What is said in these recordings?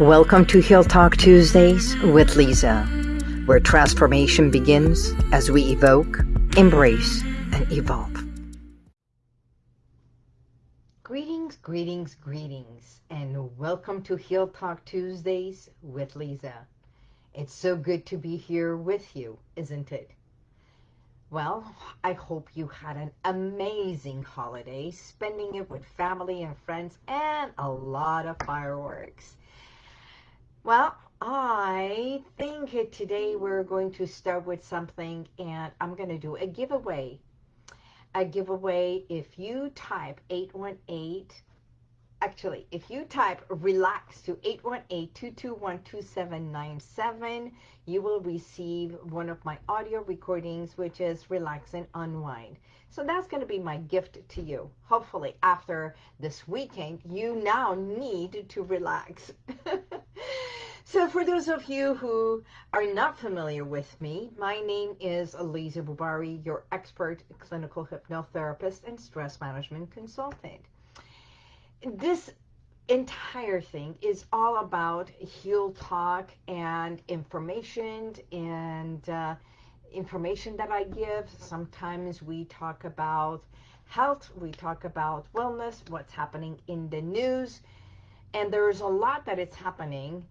Welcome to Heal Talk Tuesdays with Lisa, where transformation begins as we evoke, embrace, and evolve. Greetings, greetings, greetings, and welcome to Heal Talk Tuesdays with Lisa. It's so good to be here with you, isn't it? Well, I hope you had an amazing holiday, spending it with family and friends and a lot of fireworks. Well, I think today we're going to start with something and I'm going to do a giveaway. A giveaway if you type 818, actually, if you type relax to 818-221-2797, you will receive one of my audio recordings, which is Relax and Unwind. So that's going to be my gift to you. Hopefully after this weekend, you now need to relax. so for those of you who are not familiar with me, my name is Aliza Bubari, your expert clinical hypnotherapist and stress management consultant. This entire thing is all about heal talk and information and uh, information that I give. Sometimes we talk about health, we talk about wellness, what's happening in the news, and there's a lot that is happening.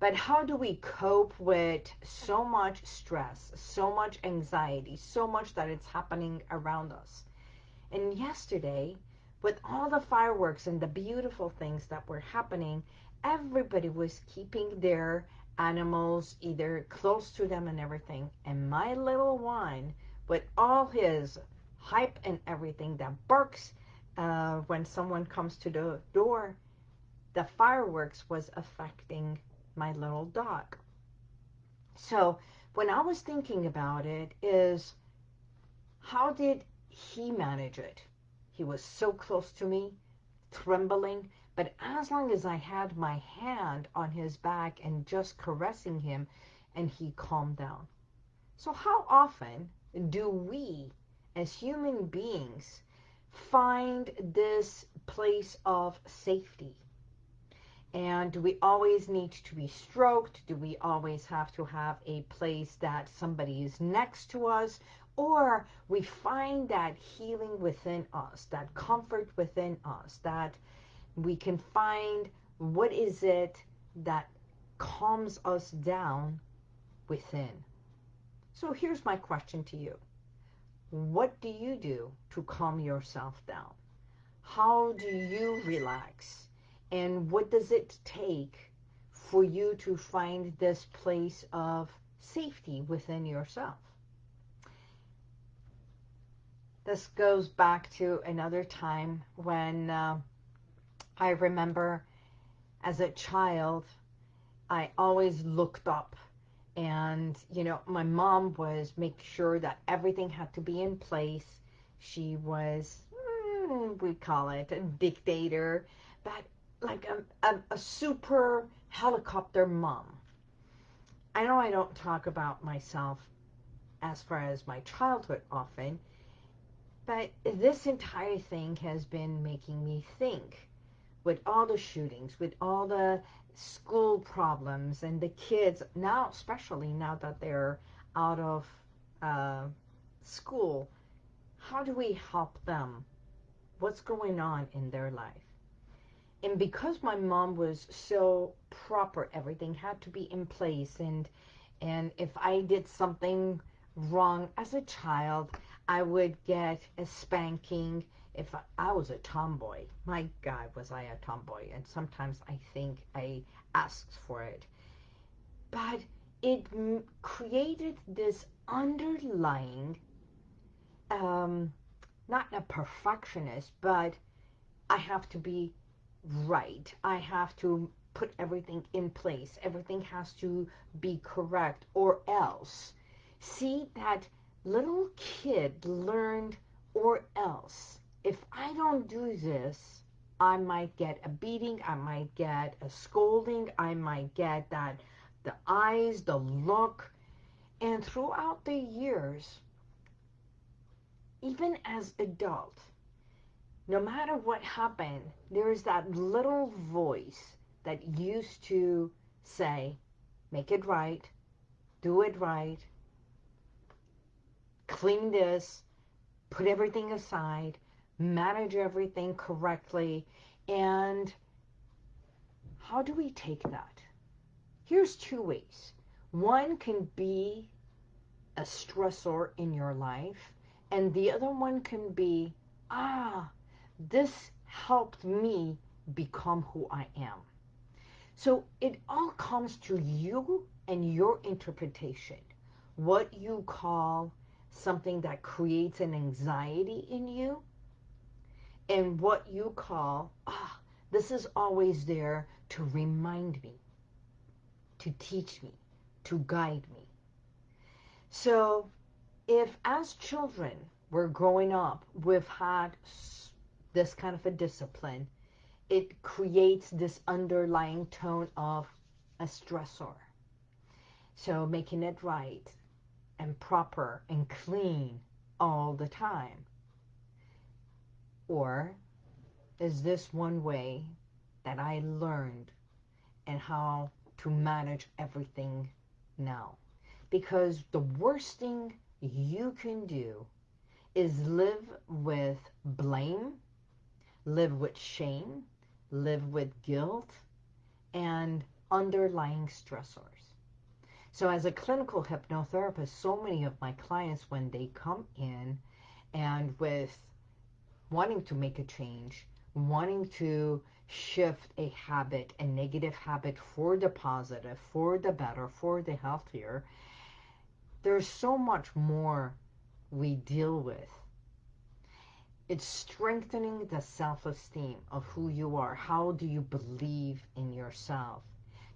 But how do we cope with so much stress, so much anxiety, so much that it's happening around us? And yesterday, with all the fireworks and the beautiful things that were happening, everybody was keeping their animals either close to them and everything. And my little one, with all his hype and everything that barks uh, when someone comes to the door, the fireworks was affecting my little dog. So when I was thinking about it is, how did he manage it? He was so close to me, trembling, but as long as I had my hand on his back and just caressing him, and he calmed down. So how often do we, as human beings, find this place of safety? And do we always need to be stroked? Do we always have to have a place that somebody is next to us? Or we find that healing within us, that comfort within us, that we can find what is it that calms us down within. So here's my question to you. What do you do to calm yourself down? How do you relax? And what does it take for you to find this place of safety within yourself? This goes back to another time when uh, I remember as a child, I always looked up and, you know, my mom was make sure that everything had to be in place. She was, mm, we call it a dictator, but like a, a, a super helicopter mom. I know I don't talk about myself as far as my childhood often, but this entire thing has been making me think with all the shootings, with all the school problems and the kids now, especially now that they're out of uh, school, how do we help them? What's going on in their life? And because my mom was so proper, everything had to be in place. And, and if I did something wrong as a child, I would get a spanking if I was a tomboy, my God, was I a tomboy. And sometimes I think I asked for it. But it created this underlying, um, not a perfectionist, but I have to be right. I have to put everything in place. Everything has to be correct or else. See, that little kid learned or else if I don't do this, I might get a beating, I might get a scolding, I might get that the eyes, the look. And throughout the years, even as adult, no matter what happened, there's that little voice that used to say, make it right, do it right, clean this, put everything aside, manage everything correctly, and how do we take that? Here's two ways. One can be a stressor in your life, and the other one can be, ah, this helped me become who I am. So it all comes to you and your interpretation. What you call something that creates an anxiety in you, and what you call, ah, this is always there to remind me, to teach me, to guide me. So if as children we're growing up, we've had this kind of a discipline, it creates this underlying tone of a stressor. So making it right and proper and clean all the time. Or is this one way that I learned and how to manage everything now? Because the worst thing you can do is live with blame, live with shame, live with guilt, and underlying stressors. So as a clinical hypnotherapist, so many of my clients, when they come in and with wanting to make a change, wanting to shift a habit, a negative habit for the positive, for the better, for the healthier, there's so much more we deal with. It's strengthening the self-esteem of who you are. How do you believe in yourself?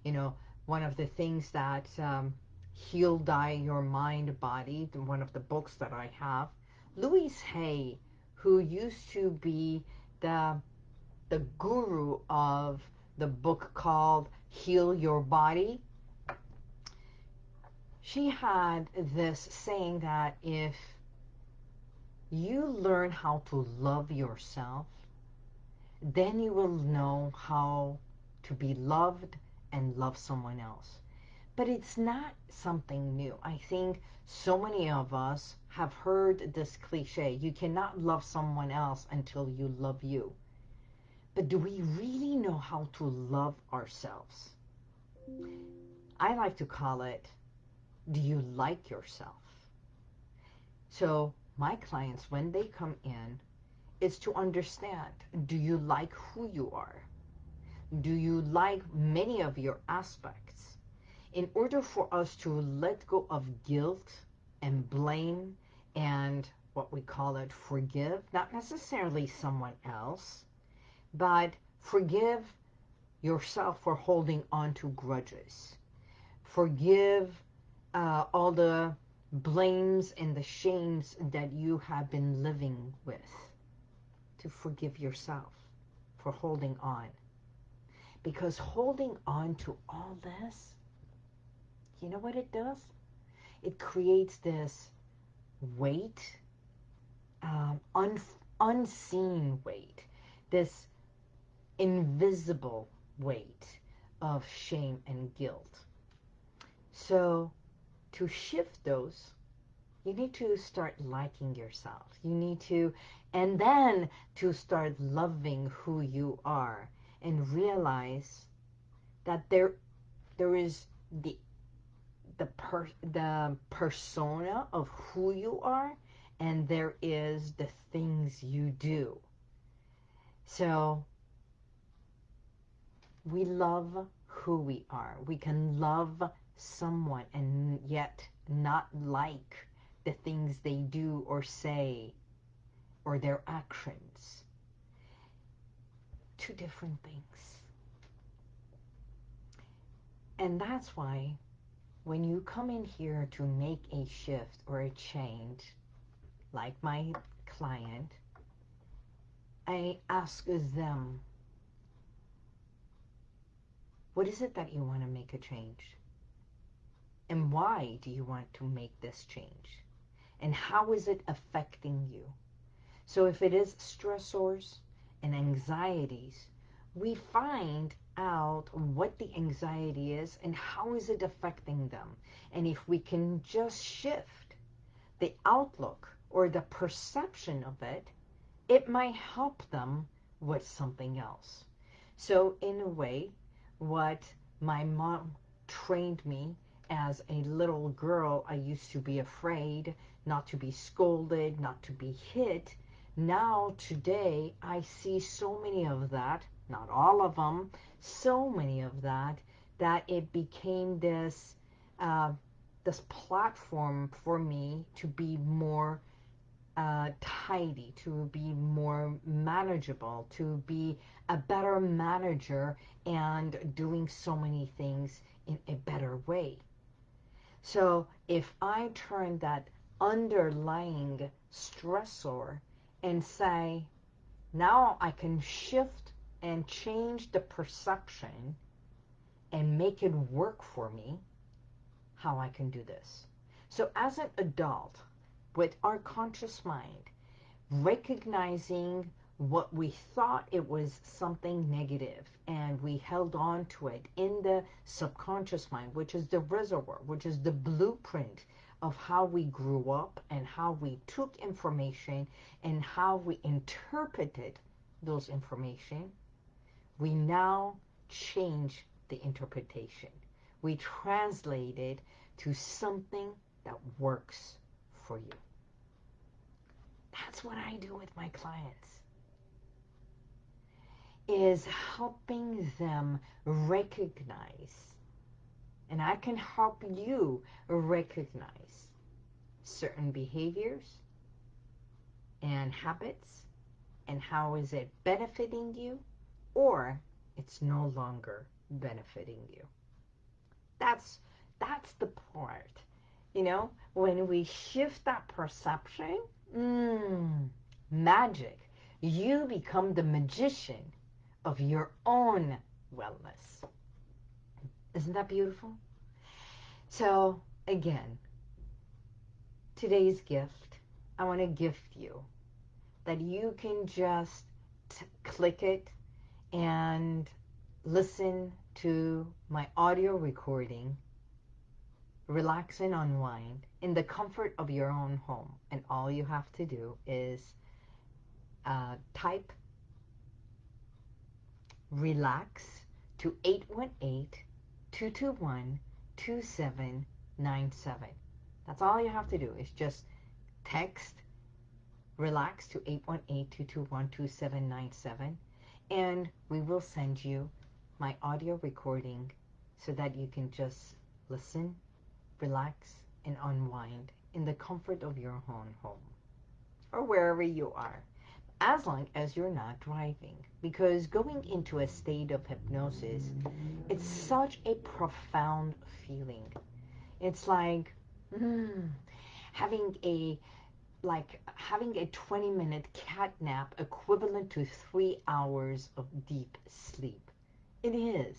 You know, one of the things that um, Heal Die Your Mind Body, one of the books that I have, Louise Hay, who used to be the, the guru of the book called Heal Your Body, she had this saying that if you learn how to love yourself, then you will know how to be loved and love someone else. But it's not something new. I think so many of us have heard this cliche, you cannot love someone else until you love you. But do we really know how to love ourselves? I like to call it do you like yourself? So my clients, when they come in, is to understand, do you like who you are? Do you like many of your aspects? In order for us to let go of guilt and blame and what we call it, forgive, not necessarily someone else, but forgive yourself for holding on to grudges. Forgive uh, all the blames and the shames that you have been living with to forgive yourself for holding on. Because holding on to all this, you know what it does? It creates this weight, um, un unseen weight, this invisible weight of shame and guilt. So to shift those, you need to start liking yourself. You need to, and then to start loving who you are and realize that there, there is the, the, per, the persona of who you are and there is the things you do. So we love who we are. We can love someone and yet not like the things they do or say or their actions. Two different things. And that's why when you come in here to make a shift or a change, like my client, I ask them, what is it that you want to make a change? And why do you want to make this change? And how is it affecting you? So if it is stressors and anxieties, we find out what the anxiety is and how is it affecting them. And if we can just shift the outlook or the perception of it, it might help them with something else. So in a way, what my mom trained me as a little girl, I used to be afraid not to be scolded, not to be hit. Now, today, I see so many of that, not all of them, so many of that, that it became this, uh, this platform for me to be more uh, tidy, to be more manageable, to be a better manager and doing so many things in a better way. So if I turn that underlying stressor and say, now I can shift and change the perception and make it work for me, how I can do this. So as an adult, with our conscious mind, recognizing what we thought it was something negative and we held on to it in the subconscious mind, which is the reservoir, which is the blueprint of how we grew up and how we took information and how we interpreted those information, we now change the interpretation. We translate it to something that works for you. That's what I do with my clients is helping them recognize and I can help you recognize certain behaviors and habits and how is it benefiting you or it's no longer benefiting you. That's that's the part. You know, when we shift that perception, mm, magic. You become the magician of your own wellness. Isn't that beautiful? So, again, today's gift, I want to gift you that you can just click it and listen to my audio recording, relax and unwind in the comfort of your own home. And all you have to do is uh, type relax to 818-221-2797. That's all you have to do is just text relax to 818-221-2797 and we will send you my audio recording so that you can just listen, relax, and unwind in the comfort of your own home or wherever you are as long as you're not driving. Because going into a state of hypnosis, it's such a profound feeling. It's like mm, having a like having a 20 minute cat nap equivalent to three hours of deep sleep. It is.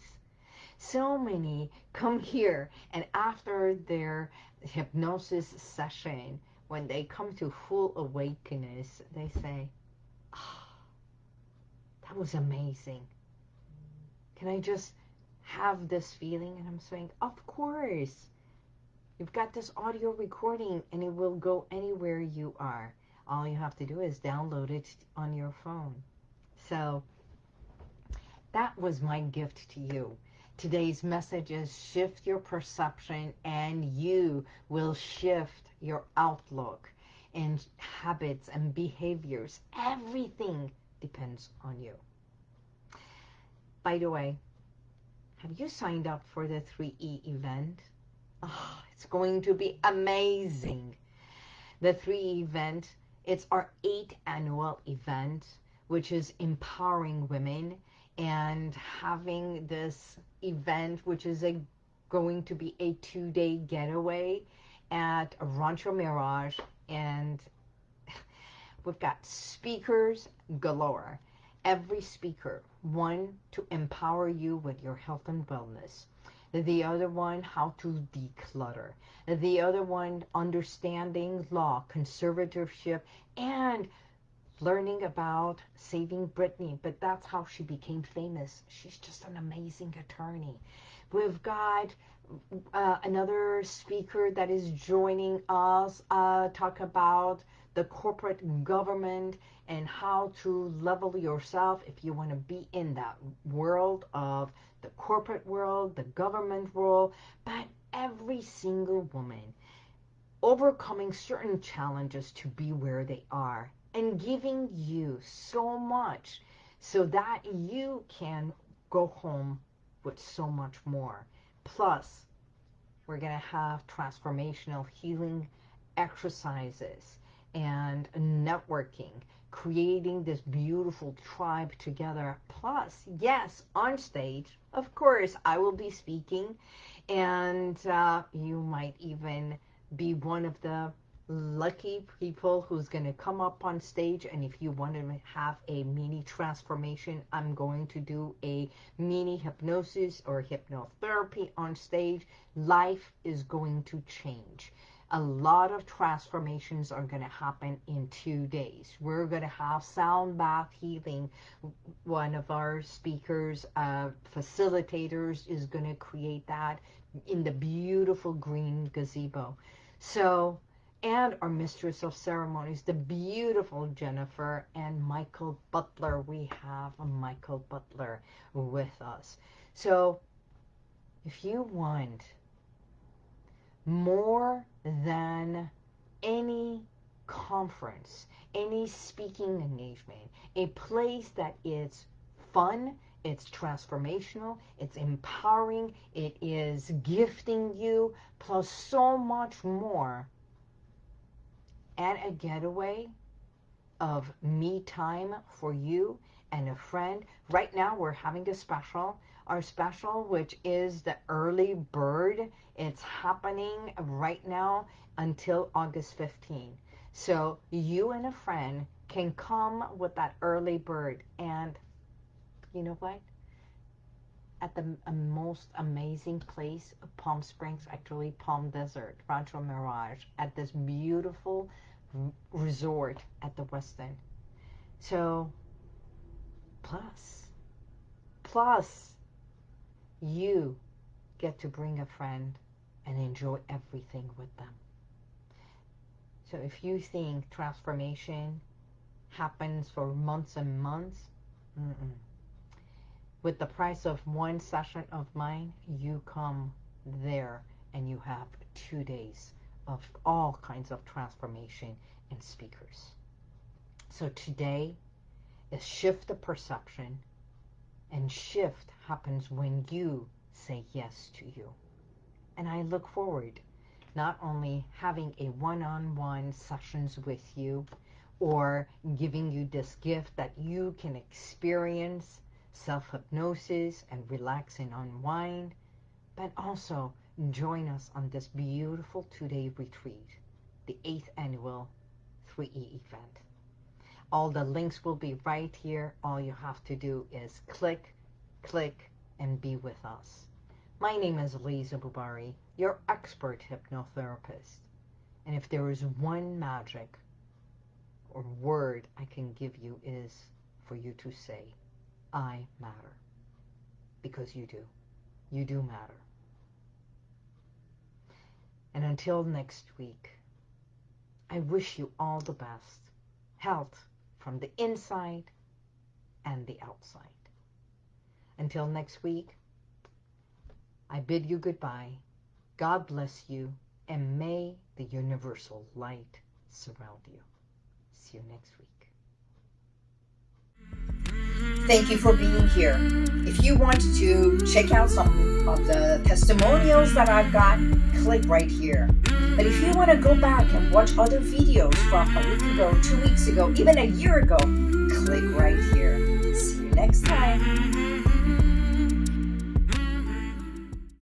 So many come here and after their hypnosis session, when they come to full awakeness, they say, that was amazing. Can I just have this feeling? And I'm saying, of course. You've got this audio recording and it will go anywhere you are. All you have to do is download it on your phone. So that was my gift to you. Today's message is shift your perception and you will shift your outlook and habits and behaviors. Everything depends on you. By the way, have you signed up for the 3E event? Oh, it's going to be amazing. The 3E event, it's our eighth annual event, which is empowering women and having this event, which is a going to be a two-day getaway at Rancho Mirage and we've got speakers galore. Every speaker, one to empower you with your health and wellness. The other one, how to declutter. The other one, understanding law, conservatorship, and learning about saving Britney, but that's how she became famous. She's just an amazing attorney. We've got uh, another speaker that is joining us uh, talk about the corporate government and how to level yourself if you want to be in that world of the corporate world, the government world, but every single woman overcoming certain challenges to be where they are and giving you so much so that you can go home with so much more. Plus, we're going to have transformational healing exercises and networking, creating this beautiful tribe together. Plus, yes, on stage, of course, I will be speaking and uh, you might even be one of the lucky people who's going to come up on stage and if you want to have a mini transformation I'm going to do a mini hypnosis or hypnotherapy on stage life is going to change a lot of transformations are going to happen in two days we're going to have sound bath healing one of our speakers uh, facilitators is going to create that in the beautiful green gazebo so and our Mistress of Ceremonies, the beautiful Jennifer and Michael Butler. We have Michael Butler with us. So if you want more than any conference, any speaking engagement, a place that is fun, it's transformational, it's empowering, it is gifting you, plus so much more, and a getaway of me time for you and a friend. Right now we're having a special. Our special, which is the early bird, it's happening right now until August 15. So you and a friend can come with that early bird. And you know what? At the most amazing place, Palm Springs, actually Palm Desert, Rancho Mirage, at this beautiful resort at the West End. So, plus, plus, you get to bring a friend and enjoy everything with them. So if you think transformation happens for months and months, mm -mm. with the price of one session of mine, you come there and you have two days of all kinds of transformation and speakers. So today is shift the perception and shift happens when you say yes to you. And I look forward not only having a one-on-one -on -one sessions with you or giving you this gift that you can experience self-hypnosis and relax and unwind, but also join us on this beautiful two-day retreat, the eighth annual 3E event. All the links will be right here. All you have to do is click, click, and be with us. My name is Lisa Bubari, your expert hypnotherapist. And if there is one magic or word I can give you is for you to say, I matter. Because you do. You do matter. And until next week, I wish you all the best. Health from the inside and the outside. Until next week, I bid you goodbye. God bless you, and may the universal light surround you. See you next week. Thank you for being here. If you want to check out some of the testimonials that I've got, click right here. But if you want to go back and watch other videos from a week ago, two weeks ago, even a year ago, click right here. See you next time.